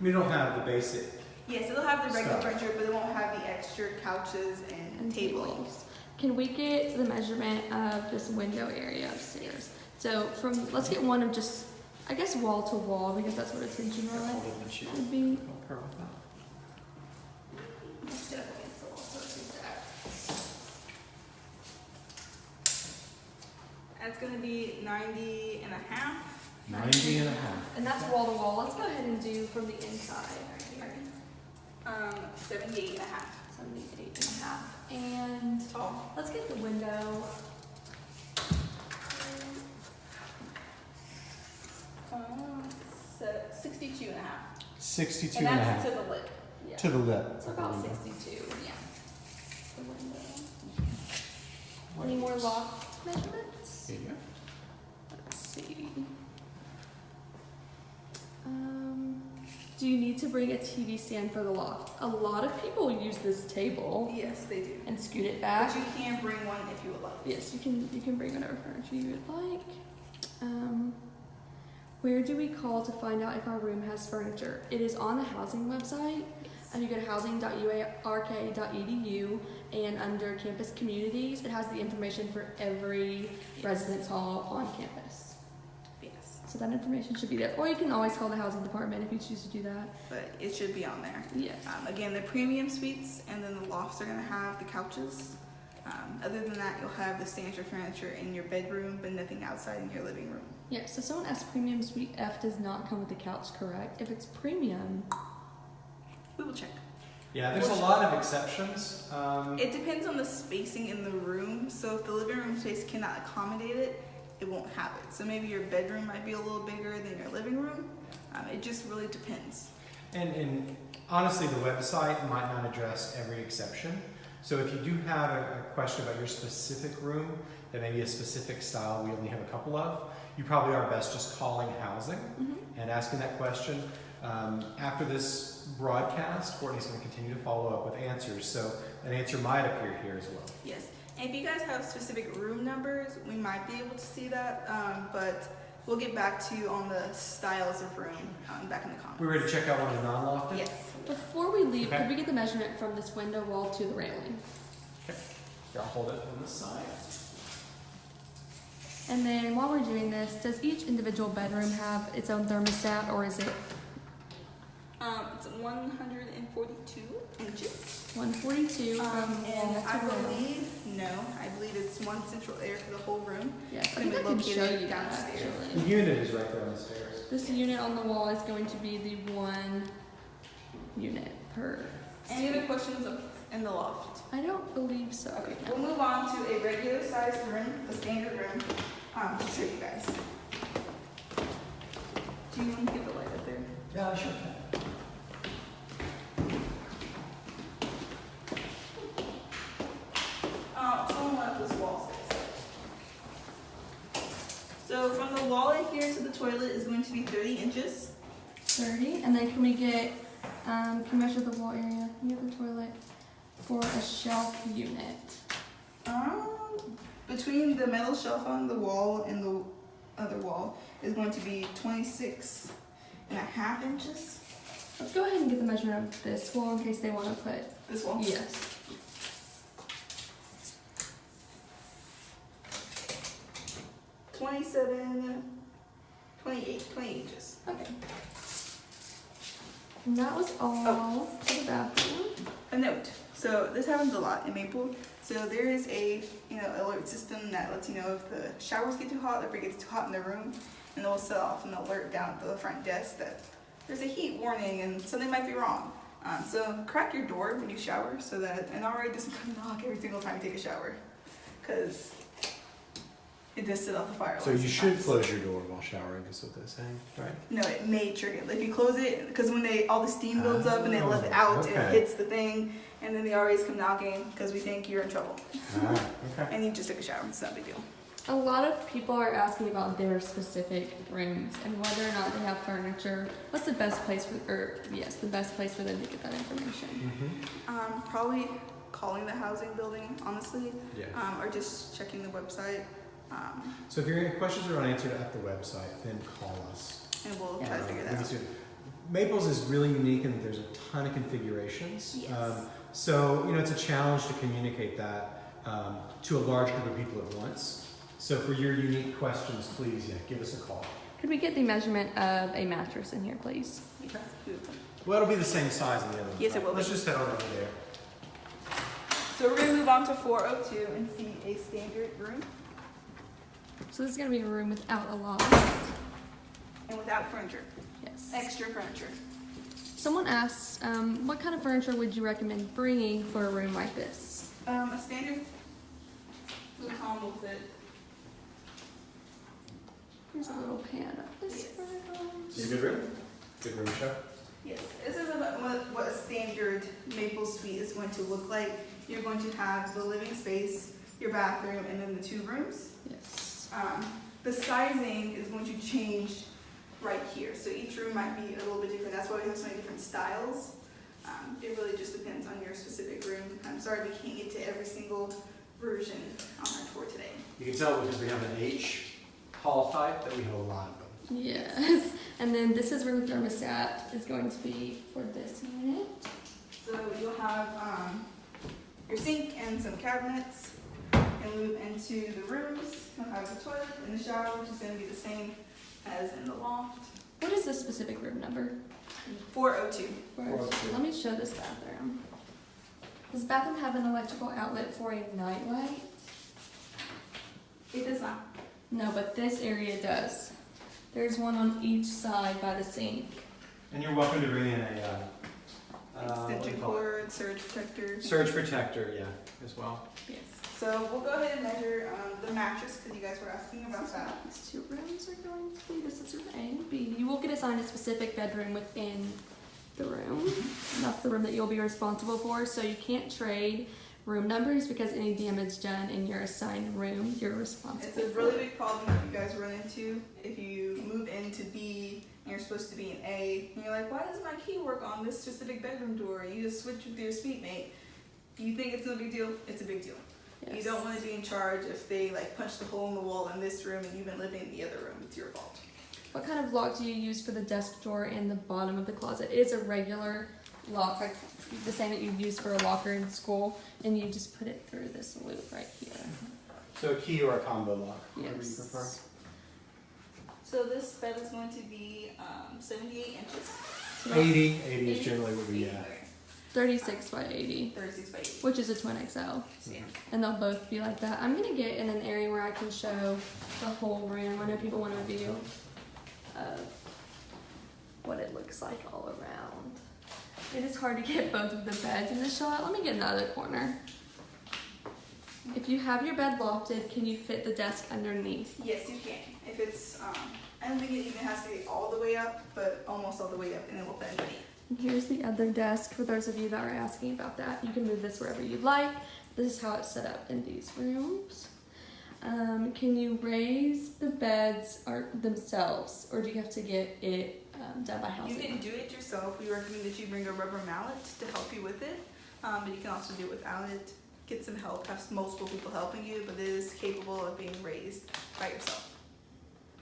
We don't have the basic. Yes, it'll have the regular Stuff. furniture, but it won't have the extra couches and, and tables. Can we get the measurement of this window area upstairs? So from, let's get one of just, I guess wall to wall, because that's what a tension rod it would be. help her with that. Let's get up against the wall so it's exact. That's gonna be 90 and a half. 90 and a half. And that's wall to wall. Let's go ahead and do from the inside right here. Um, 78 and a half. Seventy-eight and a half. And Tall. let's get the window. So 62 and a half. 62 And and a that's half. to the lip. Yeah. To the lip. It's about sixty-two, yeah. The. Any more loft measurements? Here you go. Let's see. Um, do you need to bring a TV stand for the loft? A lot of people use this table Yes, they do. and scoot it back. But you can bring one if you would like. Yes, you can. You can bring whatever furniture you would like. Um, where do we call to find out if our room has furniture? It is on the housing website. And you go to housing.uark.edu and under campus communities, it has the information for every residence hall on campus. Yes. So that information should be there. Or you can always call the housing department if you choose to do that. But it should be on there. Yes. Um, again, the premium suites and then the lofts are gonna have the couches. Um, other than that, you'll have the standard furniture in your bedroom, but nothing outside in your living room. Yeah, so someone asked premium suite F does not come with the couch, correct? If it's premium, We will check. Yeah, there's a lot of exceptions. Um, It depends on the spacing in the room. So if the living room space cannot accommodate it, it won't have it. So maybe your bedroom might be a little bigger than your living room. Um, it just really depends. And, and honestly, the website might not address every exception. So if you do have a, a question about your specific room, that may be a specific style we only have a couple of, you probably are best just calling housing and asking that question. Um, after this broadcast, Courtney's going to continue to follow up with answers, so an answer might appear here as well. Yes. And if you guys have specific room numbers, we might be able to see that. Um, but we'll get back to you on the styles of room um, back in the comments. We're ready to check out one of the non-lofted? Yes. Before we leave, Okay. could we get the measurement from this window wall to the railing? Here, I'll hold it on the side. And then while we're doing this, does each individual bedroom have its own thermostat or is it Um, it's 142 inches. 142 Um, and I to railing? believe, no, I believe it's one central air for the whole room. Yes, I think I can show it you that downstairs. The unit is right there on the stairs. This unit on the wall is going to be the one unit per. Any other questions in the loft. I don't believe so. Okay, we'll move on to a regular sized room, a standard room, um, to show you guys. Do you want to get the light up there? Yeah, sure. Uh, someone left this wall space. So from the wall in here to the toilet is going to be 30 inches. 30, and then can we get, um, can measure the wall area near the toilet for a shelf unit? Um, between the metal shelf on the wall and the other wall is going to be 26 and a half inches. Let's go ahead and get the measurement of this wall in case they want to put. This wall. Yes. Twenty-seven, twenty-eight, twenty inches. Okay. And that was all for the bathroom. A note. So this happens a lot in Maple. So there is a you know alert system that lets you know if the showers get too hot, if it gets too hot in the room, and they'll set off an alert down at the front desk that there's a heat warning and something might be wrong. Um, so crack your door when you shower so that an RA doesn't come *laughs* knock every single time you take a shower, because it does set off the fire. So you should sometimes. close your door while showering, is what they're saying, right? No, it may trigger it. If you close it, because when they all the steam builds up and they let it Oh, out, it hits the thing, and then the RAs come knocking because we think you're in trouble Ah, okay. and you just took a shower. It's not a big deal. A lot of people are asking about their specific rooms and whether or not they have furniture. What's the best place for, or yes, the best place for them to get that information? Mm-hmm. Um, probably calling the housing building, honestly, Yeah. um, or just checking the website, um, So if your questions are unanswered at the website, then call us. and we'll try to Um, figure that out. Maples is really unique in that there's a ton of configurations. Yes. So, you know, it's a challenge to communicate that um, to a large group of people at once. So for your unique questions, please, yeah, give us a call. Could we get the measurement of a mattress in here, please? Okay. Well, it'll be the same size in the other one. Yes, it will Let's be. just head on over there. So we're gonna move on to 402 and see a standard room So this is gonna be a room without a loft. and without furniture, Yes. extra furniture. Someone asked, um, what kind of furniture would you recommend bringing for a room like this? Um, a standard futon will fit. Here's a little pan of this Yes. room. Is it a good room? Good room show? Yes, this is about what, what a standard maple suite is going to look like. You're going to have the living space, your bathroom, and then the two rooms. Yes. Um, the sizing is going to change right here, so each room might be a little bit different. That's why we have so many different styles. Um, it really just depends on your specific room. I'm sorry we can't get to every single version on our tour today. You can tell because we have an H hall type that we have a lot of them. Yes. And then this is where the thermostat is going to be for this unit. So you'll have um, your sink and some cabinets, and move into the rooms. You'll have the toilet and the shower, which is going to be the same as in the loft. What is this specific room number? 402. 402. Let me show this bathroom. Does the bathroom have an electrical outlet for a nightlight? It does not. No, but this area does. There's one on each side by the sink. And you're welcome to bring in a uh, uh, what do you Extension call it? cord, surge protector. surge protector, yeah, as well. Yes. So we'll go ahead and measure um, the mattress because you guys were asking about This that. These two rooms are going to be. This is room A and B. You will get assigned a specific bedroom within the room. And that's the room that you'll be responsible for. So you can't trade room numbers because any damage done in your assigned room, you're responsible It's a really big problem that you guys run into if you move into B and you're supposed to be in A. And you're like, why does my key work on this specific bedroom door? You just switch with your suite mate. You think it's no big deal? It's a big deal. You don't want to be in charge if they like punched a hole in the wall in this room and you've been living in the other room. It's your fault. What kind of lock do you use for the desk drawer and the bottom of the closet? It is a regular lock, like the same that you use for a locker in school, and you just put it through this loop right here. So a key or a combo lock, whatever you Yes. prefer. So this bed is going to be um, 78 inches. So that's 80, 80 is generally what we, yeah. Okay. 36 by 80, 36 by 80. which is a twin XL. Yeah. And they'll both be like that. I'm gonna get in an area where I can show the whole room. I know people want a view of what it looks like all around. It is hard to get both of the beds in the shot. Let me get in the other corner. If you have your bed lofted, can you fit the desk underneath? Yes, you can. If it's, um, I don't think it even has to be all the way up, but almost all the way up, and then we'll fit underneath. And here's the other desk for those of you that are asking about that. You can move this wherever you'd like. This is how it's set up in these rooms. Um, can you raise the beds or themselves, or do you have to get it um, done by house? You can do it yourself. We recommend that you bring a rubber mallet to help you with it, um, but you can also do it without it. Get some help. Have multiple people helping you, but it is capable of being raised by yourself.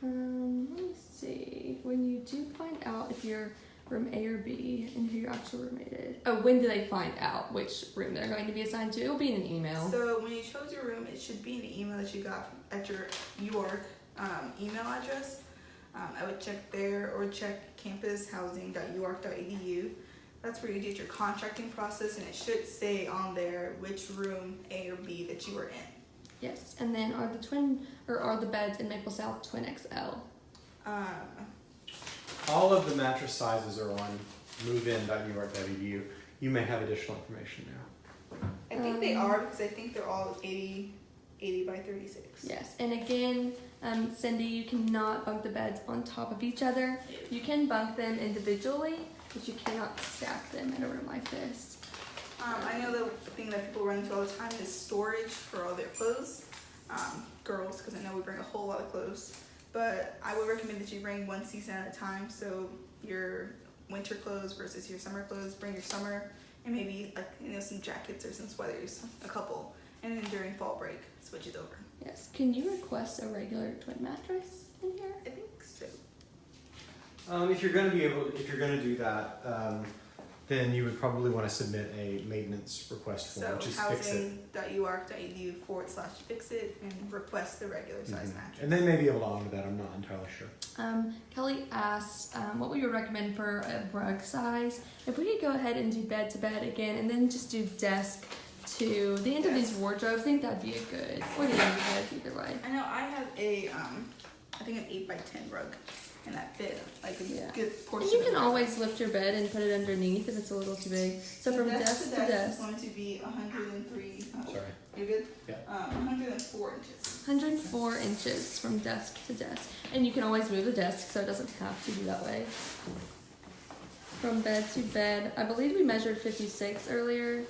Um, let me see. When you do find out if you're room A or B and who your actual roommate is. Oh, when do they find out which room they're going to be assigned to? It'll be in an email. So when you chose your room, it should be in the email that you got at your York um, email address. Um, I would check there or check campushousing.uark.edu. That's where you did your contracting process, and it should say on there which room A or B that you were in. yes. And then are the twin or are the beds in Maple South Twin XL? Um, All of the mattress sizes are on movein.uark.edu. You may have additional information now. I think they Um, are because I think they're all 80, 80 by 36. Yes. And again, um, Cindy, you cannot bunk the beds on top of each other. You can bunk them individually, but you cannot stack them in a room like this. Um, I know the thing that people run into all the time is storage for all their clothes. Um, girls, because I know we bring a whole lot of clothes. But I would recommend that you bring one season at a time. So your winter clothes versus your summer clothes. Bring your summer and maybe like you know some jackets or some sweaters, a couple. And then during fall break, switch it over. Yes. Can you request a regular twin mattress in here? I think so. Um, if you're going to be able, if you're going to do that, um, then you would probably want to submit a maintenance request form, So which is fix it. housing.uark.edu forward slash fix it and request the regular size Mhm. mattress. And they may be able to honor that. I'm not entirely sure. Um, Kelly asked um, what would you recommend for a rug size. If we could go ahead and do bed to bed again, and then just do desk to the end of these wardrobes, I think that'd be a good, or the end of beds, either way. I know I have a um, I think an eight by ten rug, and that fit like a Yeah. good And you can the always lift your bed and put it underneath if it's a little too big. So from desk to is desk, going to be 103. Oh, Sorry. You good? Yeah. Um, 104 inches. 104 inches from desk to desk. And you can always move the desk so it doesn't have to be that way. From bed to bed, I believe we measured 56 earlier.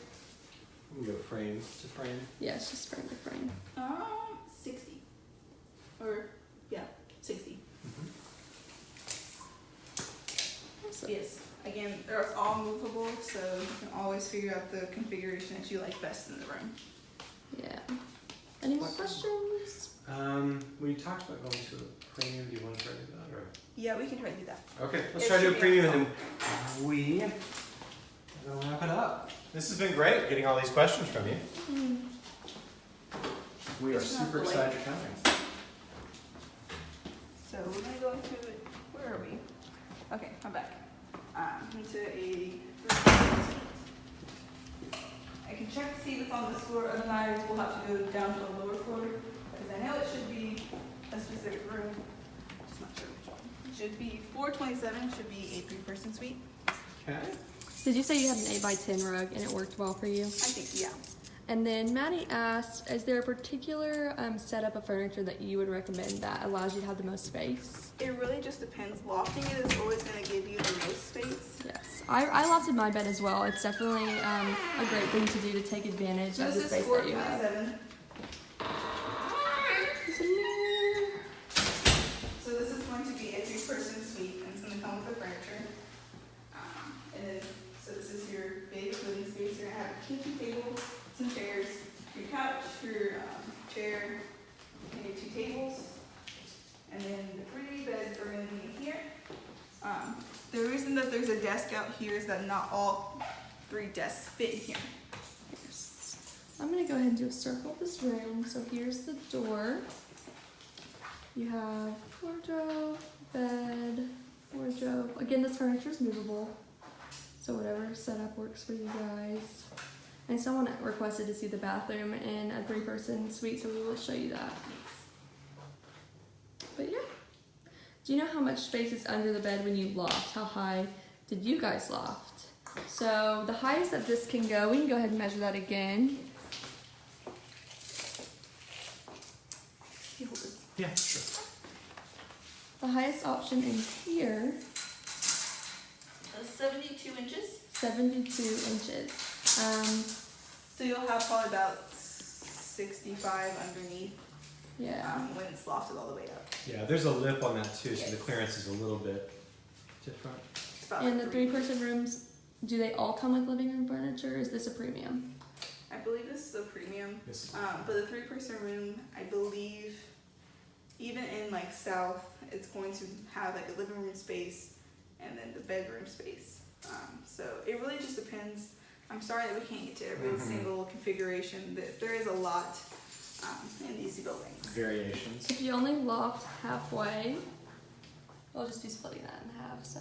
We can go frame to frame. Yes, just frame to frame. Um, 60. Or yeah, 60. So- Yes. Again, they're all movable, so you can always figure out the configuration that you like best in the room. Yeah. Any more questions? Um, we talked about going to a premium. Do you want to try to do that, or? Yeah, we can try to do that. Okay, let's It try to do a premium on and then we will wrap it up. This has been great getting all these questions from you. Hmm. We are It's super excited you're coming. So we're gonna go into. Where are we? Okay, I'm back. Um, into a. I can check to see if it's on this floor. Otherwise, we'll have to go down to a lower floor because I know it should be a specific room. Just not sure which one. It should be 427. Should be a three-person suite. Okay. Did you say you had an 8 by 10 rug and it worked well for you? I think yeah. And then Maddie asked, is there a particular um, setup of furniture that you would recommend that allows you to have the most space? It really just depends. Lofting it is always gonna give you the most space. Yes, I, I lofted my bed as well. It's definitely um, a great thing to do to take advantage So of the space that you have. 427. There's a mirror. So this is going to be a three-person suite, and it's gonna come with the furniture. Um, and then, so this is your big living space. You're gonna have a kitchen table, some chairs, your couch, your um, chair, and two tables. And then the three beds are gonna be here. Um, the reason that there's a desk out here is that not all three desks fit in here. I'm gonna go ahead and do a circle of this room. So here's the door. You have wardrobe, bed, wardrobe. Again, this furniture is movable. So whatever setup works for you guys. And someone requested to see the bathroom in a three-person suite, so we will show you that. But yeah. Do you know how much space is under the bed when you loft? How high did you guys loft? So the highest that this can go, we can go ahead and measure that again. You hold this. Yeah, sure. The highest option in here, Uh, 72 inches. 72 inches. Um, So you'll have probably about 65 underneath yeah. um, when it's lofted all the way up. Yeah, there's a lip on that too, so the clearance is a little bit different. It's about And the like three person rooms, do they all come with living room furniture? Is this a premium? I believe this is a premium. This, Um, but the three person room, I believe, even in like South, it's going to have like a living room space and then the bedroom space. Um, so it really just depends. I'm sorry that we can't get to every Mhm. single configuration. That there is a lot um, in these buildings. Variations. If you only loft halfway, I'll just be splitting that in half, so.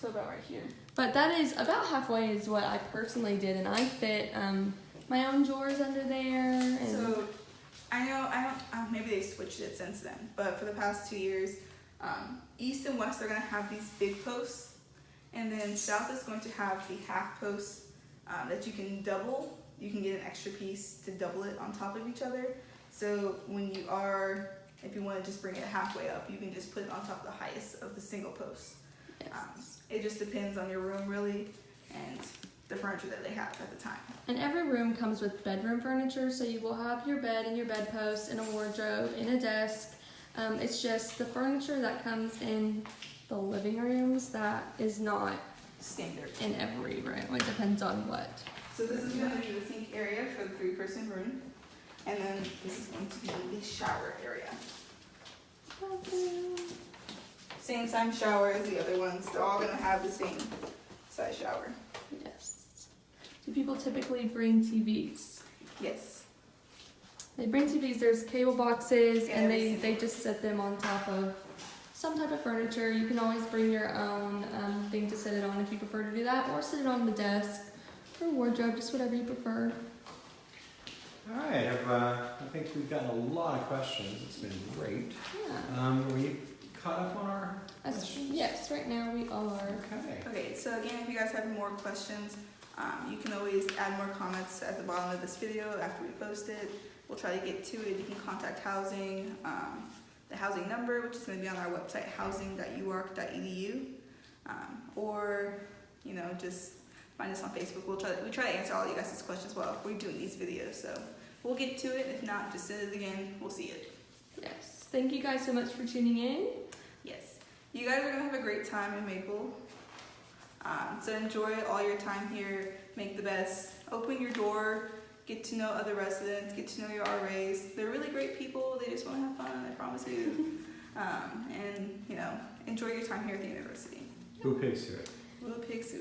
So about right here. But that is about halfway is what I personally did, and I fit um, my own drawers under there. And So I know I don't. Uh, maybe they switched it since then, but for the past two years, um, East and West are going to have these big posts, and then South is going to have the half posts um, that you can double. You can get an extra piece to double it on top of each other. So when you are, if you want to just bring it halfway up, you can just put it on top of the highest of the single post. yes. Um, it just depends on your room really, and the furniture that they have at the time. And every room comes with bedroom furniture, so you will have your bed and your bedpost and a wardrobe and a desk. Um, it's just the furniture that comes in the living rooms that is not Standard. in every room. It depends on what. So this is going to be the sink area for the three-person room, and then this is going to be the shower area. Same size shower as the other ones. They're all going to have the same size shower. Yes. Do people typically bring TVs? Yes. They bring TVs. There's cable boxes, Yeah, and they they just set them on top of some type of furniture. You can always bring your own um, thing to set it on if you prefer to do that, or sit it on the desk or wardrobe, just whatever you prefer. All right, I've, uh, I think we've gotten a lot of questions. It's been great. Yeah. Um, are we caught up on our That's, questions? yes, right now we are. Okay. Okay, so again, if you guys have more questions, um, you can always add more comments at the bottom of this video after we post it. We'll try to get to it. You can contact housing, um, the housing number, which is going to be on our website, housing.uark.edu, um, or you know just find us on Facebook. We'll try. To, we try to answer all you guys' questions while we're doing these videos. So we'll get to it. If not, just send it again. We'll see it. Yes. Thank you guys so much for tuning in. Yes. You guys are gonna have a great time in Maple. Um, so enjoy all your time here. Make the best. Open your door. Get to know other residents. Get to know your RAs. They're really great people. They just want to have fun. I promise you. *laughs* um, and you know, enjoy your time here at the university. Who pays